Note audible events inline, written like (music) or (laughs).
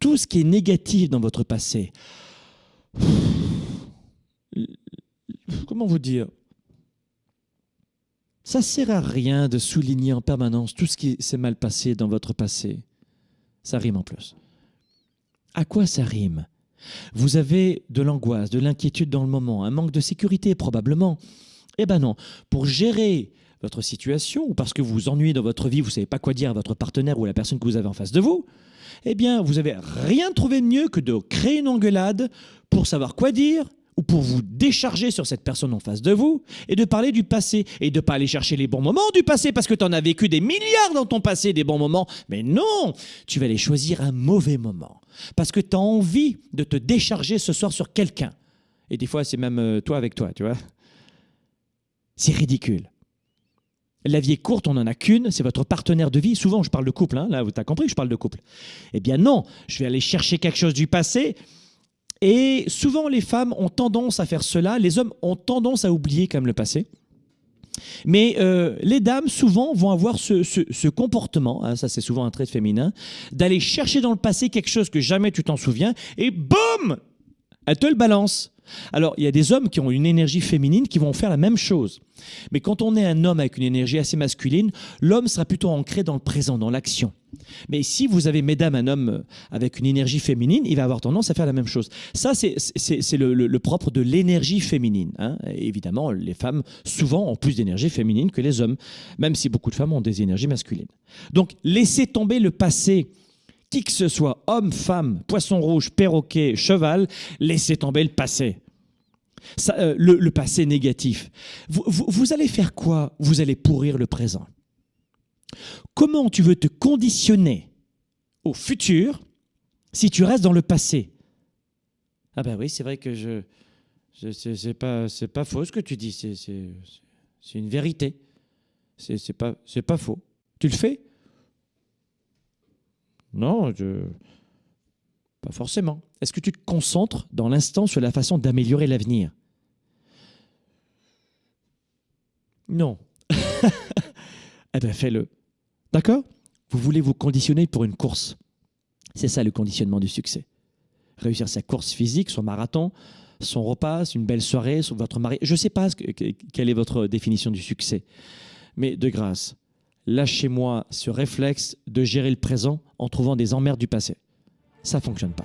tout ce qui est négatif dans votre passé, comment vous dire? Ça sert à rien de souligner en permanence tout ce qui s'est mal passé dans votre passé. Ça rime en plus. À quoi ça rime? Vous avez de l'angoisse, de l'inquiétude dans le moment, un manque de sécurité probablement. Eh ben non, pour gérer votre situation ou parce que vous vous ennuyez dans votre vie, vous ne savez pas quoi dire à votre partenaire ou à la personne que vous avez en face de vous, eh bien, vous n'avez rien trouvé de mieux que de créer une engueulade pour savoir quoi dire ou pour vous décharger sur cette personne en face de vous et de parler du passé et de pas aller chercher les bons moments du passé parce que tu en as vécu des milliards dans ton passé, des bons moments. Mais non, tu vas aller choisir un mauvais moment parce que tu as envie de te décharger ce soir sur quelqu'un. Et des fois, c'est même euh, toi avec toi, tu vois. C'est ridicule. La vie est courte, on n'en a qu'une, c'est votre partenaire de vie. Souvent, je parle de couple, hein. là, tu as compris je parle de couple. Eh bien non, je vais aller chercher quelque chose du passé. Et souvent, les femmes ont tendance à faire cela, les hommes ont tendance à oublier quand même le passé. Mais euh, les dames, souvent, vont avoir ce, comportement, hein, ça c'est souvent un trait féminin, d'aller chercher dans le passé quelque chose que jamais tu t'en souviens, et boum Elle te le balance. Alors, il y a des hommes qui ont une énergie féminine qui vont faire la même chose. Mais quand on est un homme avec une énergie assez masculine, l'homme sera plutôt ancré dans le présent, dans l'action. Mais si vous avez, mesdames, un homme avec une énergie féminine, il va avoir tendance à faire la même chose. Ça, c'est le, propre de l'énergie féminine. Hein. évidemment, les femmes, souvent, ont plus d'énergie féminine que les hommes, même si beaucoup de femmes ont des énergies masculines. Donc, laissez tomber le passé qui que ce soit, homme, femme, poisson rouge, perroquet, cheval, laissez tomber le passé. Euh, le, passé négatif. Vous, allez faire quoi? Vous allez pourrir le présent. Comment tu veux te conditionner au futur si tu restes dans le passé? Ah ben oui, c'est vrai que je... c'est pas, pas faux ce que tu dis, c'est une vérité. C'est pas, pas faux. Tu le fais? Non, pas forcément. Est-ce que tu te concentres dans l'instant sur la façon d'améliorer l'avenir? Non. (laughs) eh bien, fais-le. D'accord? Vous voulez vous conditionner pour une course. C'est ça le conditionnement du succès. Réussir sa course physique, son marathon, son repas, une belle soirée, votre mari. Je ne sais pas quelle est votre définition du succès. Mais de grâce, Lâchez-moi ce réflexe de gérer le présent en trouvant des emmerdes du passé. Ça fonctionne pas.